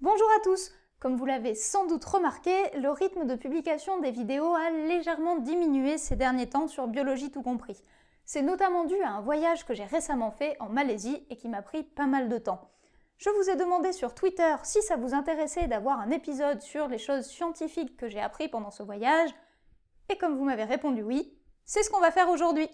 Bonjour à tous Comme vous l'avez sans doute remarqué, le rythme de publication des vidéos a légèrement diminué ces derniers temps sur Biologie tout compris. C'est notamment dû à un voyage que j'ai récemment fait en Malaisie et qui m'a pris pas mal de temps. Je vous ai demandé sur Twitter si ça vous intéressait d'avoir un épisode sur les choses scientifiques que j'ai appris pendant ce voyage, et comme vous m'avez répondu oui, c'est ce qu'on va faire aujourd'hui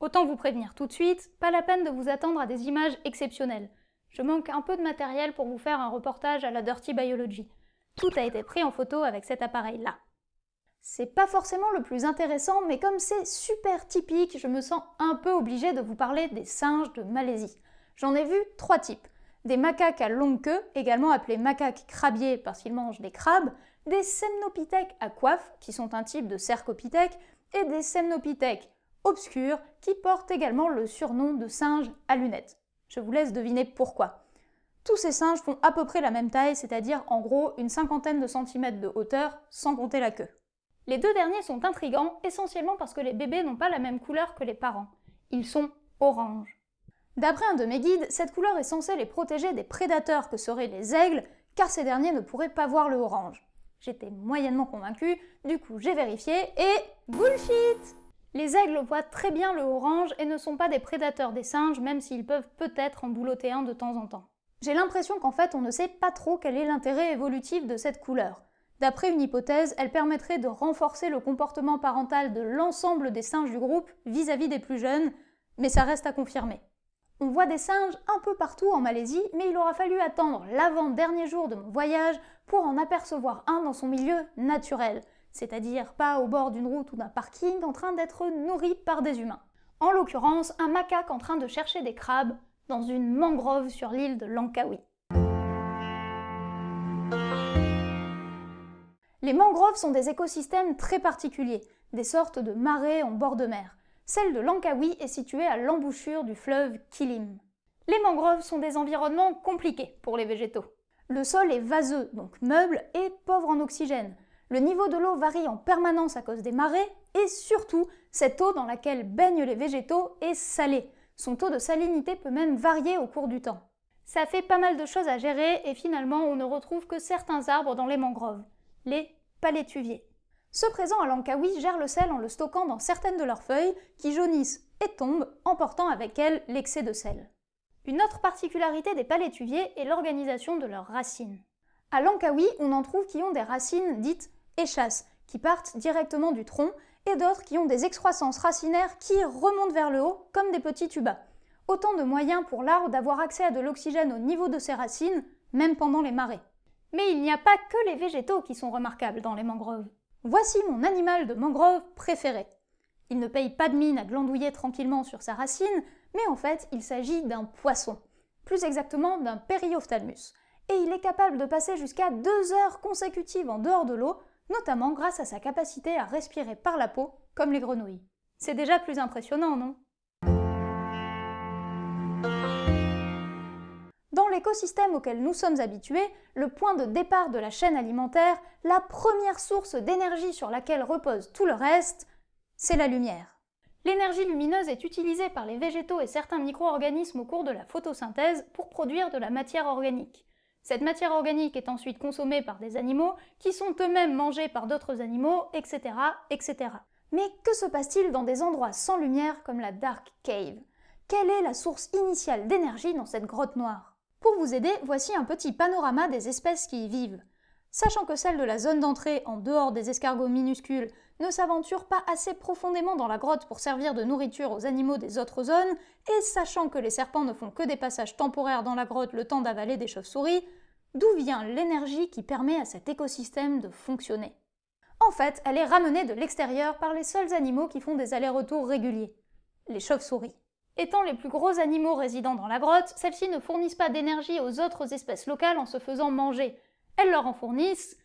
Autant vous prévenir tout de suite, pas la peine de vous attendre à des images exceptionnelles. Je manque un peu de matériel pour vous faire un reportage à la Dirty Biology. Tout a été pris en photo avec cet appareil-là. C'est pas forcément le plus intéressant, mais comme c'est super typique, je me sens un peu obligée de vous parler des singes de Malaisie. J'en ai vu trois types. Des macaques à longue queue, également appelés macaques crabiers parce qu'ils mangent des crabes, des semnopithèques à coiffe, qui sont un type de cercopithèque, et des semnopithèques obscurs qui portent également le surnom de singes à lunettes. Je vous laisse deviner pourquoi. Tous ces singes font à peu près la même taille, c'est-à-dire en gros une cinquantaine de centimètres de hauteur, sans compter la queue. Les deux derniers sont intrigants, essentiellement parce que les bébés n'ont pas la même couleur que les parents. Ils sont orange. D'après un de mes guides, cette couleur est censée les protéger des prédateurs que seraient les aigles, car ces derniers ne pourraient pas voir le orange. J'étais moyennement convaincue, du coup j'ai vérifié et... Bullshit les aigles voient très bien le orange et ne sont pas des prédateurs des singes, même s'ils peuvent peut-être en boulotter un de temps en temps. J'ai l'impression qu'en fait on ne sait pas trop quel est l'intérêt évolutif de cette couleur. D'après une hypothèse, elle permettrait de renforcer le comportement parental de l'ensemble des singes du groupe vis-à-vis des plus jeunes, mais ça reste à confirmer. On voit des singes un peu partout en Malaisie, mais il aura fallu attendre l'avant-dernier jour de mon voyage pour en apercevoir un dans son milieu naturel c'est-à-dire pas au bord d'une route ou d'un parking en train d'être nourri par des humains. En l'occurrence, un macaque en train de chercher des crabes dans une mangrove sur l'île de Langkawi. Les mangroves sont des écosystèmes très particuliers, des sortes de marais en bord de mer. Celle de Langkawi est située à l'embouchure du fleuve Kilim. Les mangroves sont des environnements compliqués pour les végétaux. Le sol est vaseux, donc meuble, et pauvre en oxygène, le niveau de l'eau varie en permanence à cause des marées et surtout, cette eau dans laquelle baignent les végétaux est salée. Son taux de salinité peut même varier au cours du temps. Ça fait pas mal de choses à gérer et finalement on ne retrouve que certains arbres dans les mangroves, les palétuviers. Ceux présents à Langkawi gèrent le sel en le stockant dans certaines de leurs feuilles qui jaunissent et tombent, emportant avec elles l'excès de sel. Une autre particularité des palétuviers est l'organisation de leurs racines. À Langkawi, on en trouve qui ont des racines dites échasses, qui partent directement du tronc, et d'autres qui ont des excroissances racinaires qui remontent vers le haut, comme des petits tubas. Autant de moyens pour l'arbre d'avoir accès à de l'oxygène au niveau de ses racines, même pendant les marées. Mais il n'y a pas que les végétaux qui sont remarquables dans les mangroves. Voici mon animal de mangrove préféré. Il ne paye pas de mine à glandouiller tranquillement sur sa racine, mais en fait il s'agit d'un poisson, plus exactement d'un périophtalmus, et il est capable de passer jusqu'à deux heures consécutives en dehors de l'eau notamment grâce à sa capacité à respirer par la peau, comme les grenouilles. C'est déjà plus impressionnant, non? Dans l'écosystème auquel nous sommes habitués, le point de départ de la chaîne alimentaire, la première source d'énergie sur laquelle repose tout le reste, c'est la lumière. L'énergie lumineuse est utilisée par les végétaux et certains micro-organismes au cours de la photosynthèse pour produire de la matière organique. Cette matière organique est ensuite consommée par des animaux, qui sont eux-mêmes mangés par d'autres animaux, etc., etc. Mais que se passe-t-il dans des endroits sans lumière comme la Dark Cave? Quelle est la source initiale d'énergie dans cette grotte noire? Pour vous aider, voici un petit panorama des espèces qui y vivent. Sachant que celles de la zone d'entrée, en dehors des escargots minuscules, ne s'aventurent pas assez profondément dans la grotte pour servir de nourriture aux animaux des autres zones, et sachant que les serpents ne font que des passages temporaires dans la grotte le temps d'avaler des chauves-souris, d'où vient l'énergie qui permet à cet écosystème de fonctionner? En fait, elle est ramenée de l'extérieur par les seuls animaux qui font des allers-retours réguliers, les chauves-souris. Étant les plus gros animaux résidant dans la grotte, celles-ci ne fournissent pas d'énergie aux autres espèces locales en se faisant manger, elles leur en fournissent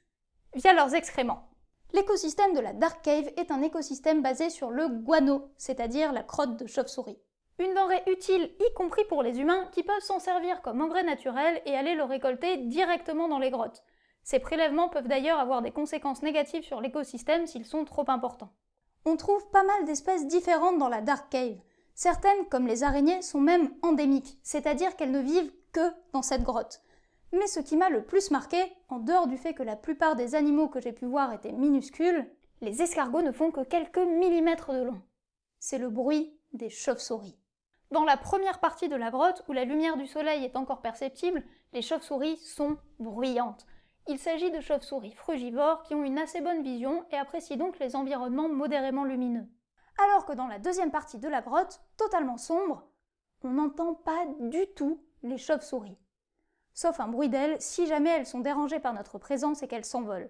via leurs excréments. L'écosystème de la Dark Cave est un écosystème basé sur le guano, c'est-à-dire la crotte de chauve-souris. Une denrée utile, y compris pour les humains, qui peuvent s'en servir comme engrais naturel et aller le récolter directement dans les grottes. Ces prélèvements peuvent d'ailleurs avoir des conséquences négatives sur l'écosystème s'ils sont trop importants. On trouve pas mal d'espèces différentes dans la Dark Cave. Certaines, comme les araignées, sont même endémiques, c'est-à-dire qu'elles ne vivent que dans cette grotte. Mais ce qui m'a le plus marqué, en dehors du fait que la plupart des animaux que j'ai pu voir étaient minuscules, les escargots ne font que quelques millimètres de long. C'est le bruit des chauves-souris. Dans la première partie de la grotte, où la lumière du soleil est encore perceptible, les chauves-souris sont bruyantes. Il s'agit de chauves-souris frugivores qui ont une assez bonne vision et apprécient donc les environnements modérément lumineux. Alors que dans la deuxième partie de la grotte, totalement sombre, on n'entend pas du tout les chauves-souris. Sauf un bruit d'ailes si jamais elles sont dérangées par notre présence et qu'elles s'envolent.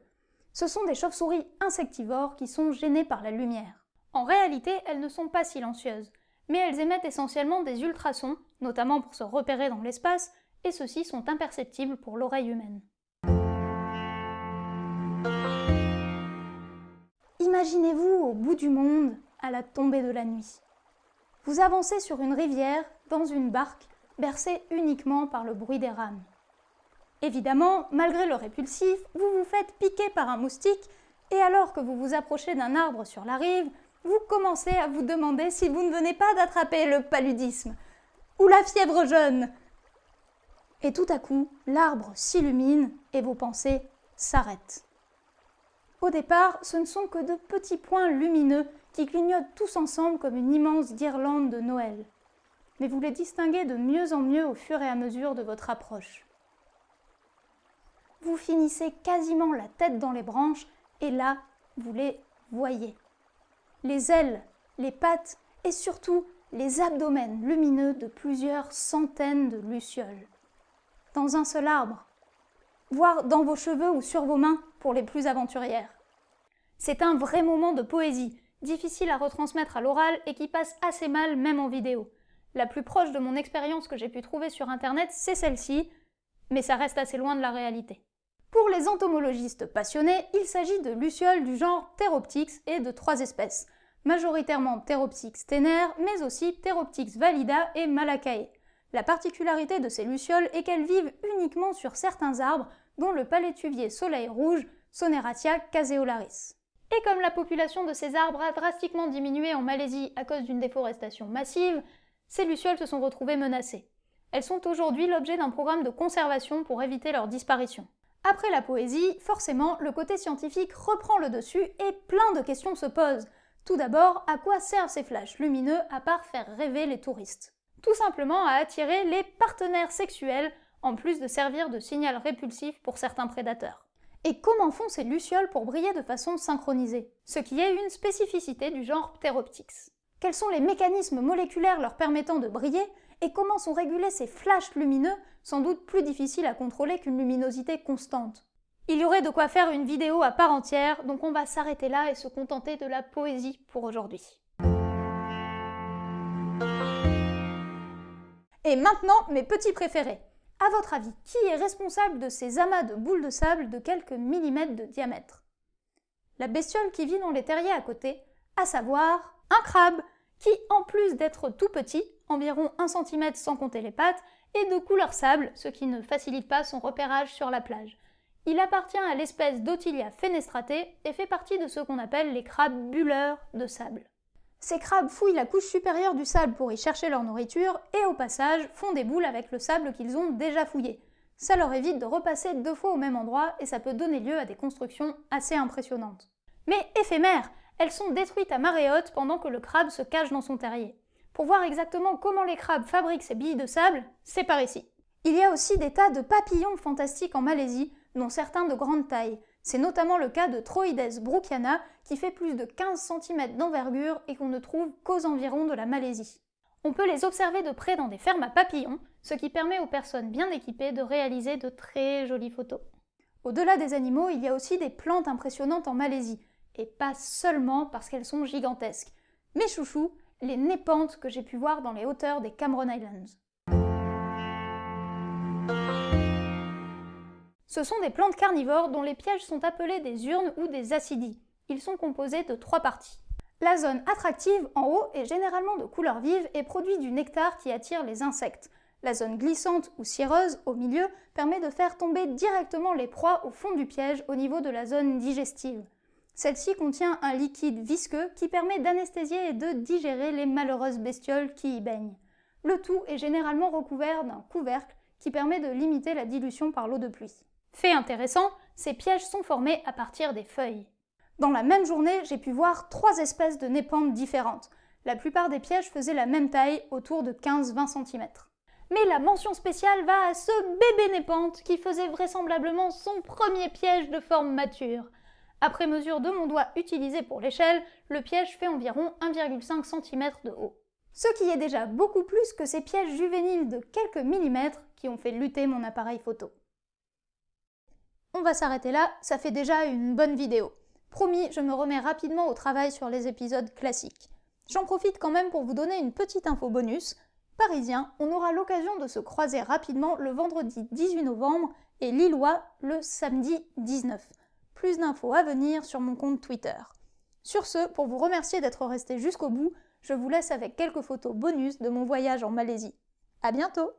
Ce sont des chauves-souris insectivores qui sont gênées par la lumière. En réalité, elles ne sont pas silencieuses, mais elles émettent essentiellement des ultrasons, notamment pour se repérer dans l'espace, et ceux-ci sont imperceptibles pour l'oreille humaine. Imaginez-vous au bout du monde, à la tombée de la nuit. Vous avancez sur une rivière, dans une barque, bercée uniquement par le bruit des rames. Évidemment, malgré le répulsif, vous vous faites piquer par un moustique, et alors que vous vous approchez d'un arbre sur la rive, vous commencez à vous demander si vous ne venez pas d'attraper le paludisme ou la fièvre jaune. Et tout à coup, l'arbre s'illumine et vos pensées s'arrêtent. Au départ, ce ne sont que de petits points lumineux qui clignotent tous ensemble comme une immense guirlande de Noël. Mais vous les distinguez de mieux en mieux au fur et à mesure de votre approche. Vous finissez quasiment la tête dans les branches et là, vous les voyez les ailes, les pattes et surtout les abdomens lumineux de plusieurs centaines de lucioles. Dans un seul arbre, voire dans vos cheveux ou sur vos mains pour les plus aventurières. C'est un vrai moment de poésie, difficile à retransmettre à l'oral et qui passe assez mal même en vidéo. La plus proche de mon expérience que j'ai pu trouver sur internet, c'est celle-ci, mais ça reste assez loin de la réalité. Pour les entomologistes passionnés, il s'agit de lucioles du genre Theroptyx et de trois espèces majoritairement Theroptyx tener, mais aussi Theroptyx valida et Malacae. La particularité de ces lucioles est qu'elles vivent uniquement sur certains arbres, dont le palétuvier soleil rouge, Soneratia caseolaris. Et comme la population de ces arbres a drastiquement diminué en Malaisie à cause d'une déforestation massive, ces lucioles se sont retrouvées menacées. Elles sont aujourd'hui l'objet d'un programme de conservation pour éviter leur disparition. Après la poésie, forcément, le côté scientifique reprend le dessus et plein de questions se posent. Tout d'abord, à quoi servent ces flashs lumineux à part faire rêver les touristes? Tout simplement à attirer les partenaires sexuels, en plus de servir de signal répulsif pour certains prédateurs. Et comment font ces lucioles pour briller de façon synchronisée? Ce qui est une spécificité du genre Pteroptyx. Quels sont les mécanismes moléculaires leur permettant de briller? Et comment sont régulés ces flashs lumineux, sans doute plus difficiles à contrôler qu'une luminosité constante il y aurait de quoi faire une vidéo à part entière, donc on va s'arrêter là et se contenter de la poésie pour aujourd'hui. Et maintenant, mes petits préférés. À votre avis, qui est responsable de ces amas de boules de sable de quelques millimètres de diamètre? La bestiole qui vit dans les terriers à côté, à savoir un crabe, qui en plus d'être tout petit, environ 1 cm sans compter les pattes, est de couleur sable, ce qui ne facilite pas son repérage sur la plage. Il appartient à l'espèce d'Otilia fenestrate et fait partie de ce qu'on appelle les crabes bulleurs de sable. Ces crabes fouillent la couche supérieure du sable pour y chercher leur nourriture et au passage font des boules avec le sable qu'ils ont déjà fouillé. Ça leur évite de repasser deux fois au même endroit et ça peut donner lieu à des constructions assez impressionnantes. Mais éphémères, elles sont détruites à marée haute pendant que le crabe se cache dans son terrier. Pour voir exactement comment les crabes fabriquent ces billes de sable, c'est par ici. Il y a aussi des tas de papillons fantastiques en Malaisie, dont certains de grande taille. C'est notamment le cas de Troides brookiana, qui fait plus de 15 cm d'envergure et qu'on ne trouve qu'aux environs de la Malaisie. On peut les observer de près dans des fermes à papillons, ce qui permet aux personnes bien équipées de réaliser de très jolies photos. Au-delà des animaux, il y a aussi des plantes impressionnantes en Malaisie, et pas seulement parce qu'elles sont gigantesques. Mes chouchous, les népantes que j'ai pu voir dans les hauteurs des Cameron Islands. Ce sont des plantes carnivores dont les pièges sont appelés des urnes ou des acidies. Ils sont composés de trois parties. La zone attractive, en haut, est généralement de couleur vive et produit du nectar qui attire les insectes. La zone glissante ou cireuse, au milieu, permet de faire tomber directement les proies au fond du piège au niveau de la zone digestive. Celle-ci contient un liquide visqueux qui permet d'anesthésier et de digérer les malheureuses bestioles qui y baignent. Le tout est généralement recouvert d'un couvercle qui permet de limiter la dilution par l'eau de pluie. Fait intéressant, ces pièges sont formés à partir des feuilles. Dans la même journée, j'ai pu voir trois espèces de népantes différentes. La plupart des pièges faisaient la même taille, autour de 15-20 cm. Mais la mention spéciale va à ce bébé népante qui faisait vraisemblablement son premier piège de forme mature. Après mesure de mon doigt utilisé pour l'échelle, le piège fait environ 1,5 cm de haut. Ce qui est déjà beaucoup plus que ces pièges juvéniles de quelques millimètres qui ont fait lutter mon appareil photo. On va s'arrêter là, ça fait déjà une bonne vidéo. Promis, je me remets rapidement au travail sur les épisodes classiques. J'en profite quand même pour vous donner une petite info bonus. Parisien, on aura l'occasion de se croiser rapidement le vendredi 18 novembre et Lillois le samedi 19. Plus d'infos à venir sur mon compte Twitter. Sur ce, pour vous remercier d'être resté jusqu'au bout, je vous laisse avec quelques photos bonus de mon voyage en Malaisie. À bientôt